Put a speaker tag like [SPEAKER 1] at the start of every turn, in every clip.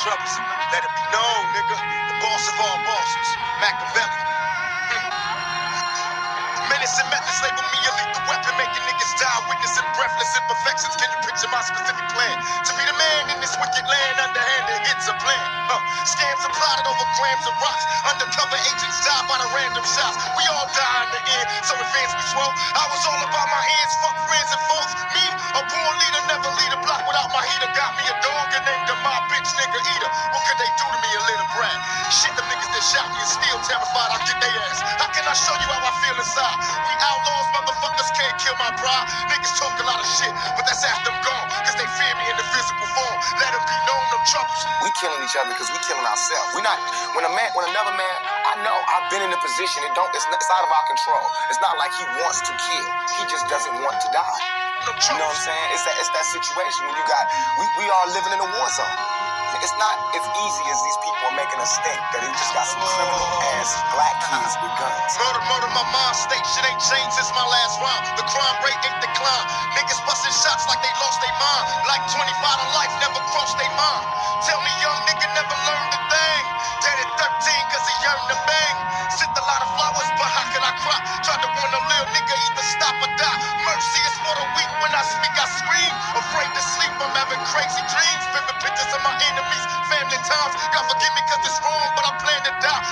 [SPEAKER 1] troublesome. Let it be known, nigga. The boss of all bosses, Machiavelli. Menace and methods label me a lethal weapon, making niggas die, witnessing breathless imperfections. Can you picture my specific plan? To be the man in this wicked land, underhanded hits a plan. Huh. Scams are plotted over grams of rocks. Undercover agents die by the random shots. We all die in the end, so fans be swole. I was all about my hands, fuck friends and foes. Me, a born leader, never lead a block without my heater. Got me a dog and named him my shot me is still terrified. I get their ass. How can I show you how I feel inside? We outlaws, motherfuckers can't kill my pride. Niggas talk a lot of shit, but that's after I'm gone. Cause they fear me in the physical form. Let them be known, no troubles.
[SPEAKER 2] We killing each other because we killing ourselves. We not when a man, when another man. I know I've been in a position. It don't. It's, not, it's out of our control. It's not like he wants to kill. He just doesn't want to die. You know what I'm saying? It's that. It's that situation when you got. We we are living in a war zone. It's not as easy as these people are making us think that it just got some criminal ass black kids with guns.
[SPEAKER 1] Murder, murder, my mind state. Shit ain't changed since my last round. The crime rate ain't declined. Niggas busting shots like they lost their mind. Like 25 times. God forgive me cause it's wrong, but I plan to die.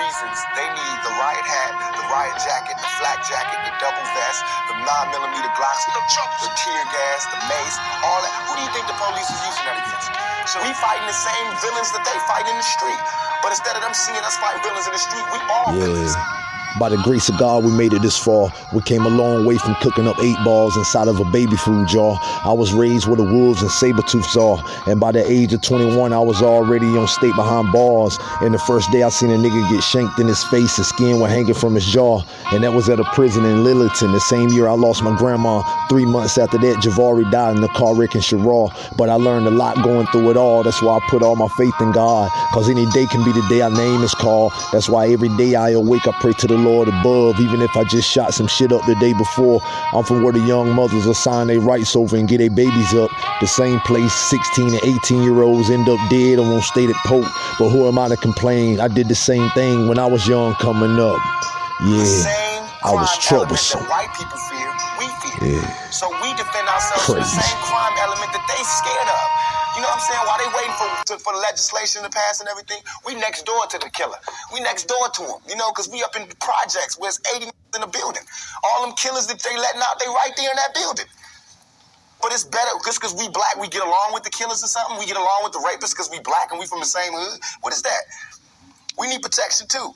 [SPEAKER 2] Reasons they need the riot hat, the riot jacket, the flak jacket, the double vest, the 9 millimeter Glocks,
[SPEAKER 1] No
[SPEAKER 2] the tear gas, the mace, all that. Who do you think the police is using that against? So we fighting the same villains that they fight in the street. But instead of them seeing us fight villains in the street, we all villains.
[SPEAKER 3] By the grace of God, we made it this far. We came a long way from cooking up eight balls inside of a baby food jar. I was raised where the wolves and saber tooths are. And by the age of 21, I was already on state behind bars. And the first day I seen a nigga get shanked in his face, his skin was hanging from his jaw. And that was at a prison in Lilliton. The same year I lost my grandma. Three months after that, Javari died in the car wreck in Sherrall. But I learned a lot going through it all. That's why I put all my faith in God. Cause any day can be the day our name is called. That's why every day I awake, I pray to the Lord above. Even if I just shot some shit up the day before. I'm from where the young mothers assign their rights over and get their babies up. The same place 16 and 18 year olds end up dead or won't stay at Pope. But who am I to complain? I did the same thing when I was young coming up. Yeah. I was troublesome.
[SPEAKER 2] that white people fear, fear.
[SPEAKER 3] Yeah.
[SPEAKER 2] So we defend ourselves from the same crime element that they scared for, the legislation to pass and everything, we next door to the killer. We next door to him. You know, because we up in projects where it's 80 in the building. All them killers that they letting out, they right there in that building. But it's better just because we black, we get along with the killers or something. We get along with the rapists because we black and we from the same hood. What is that? We need protection too.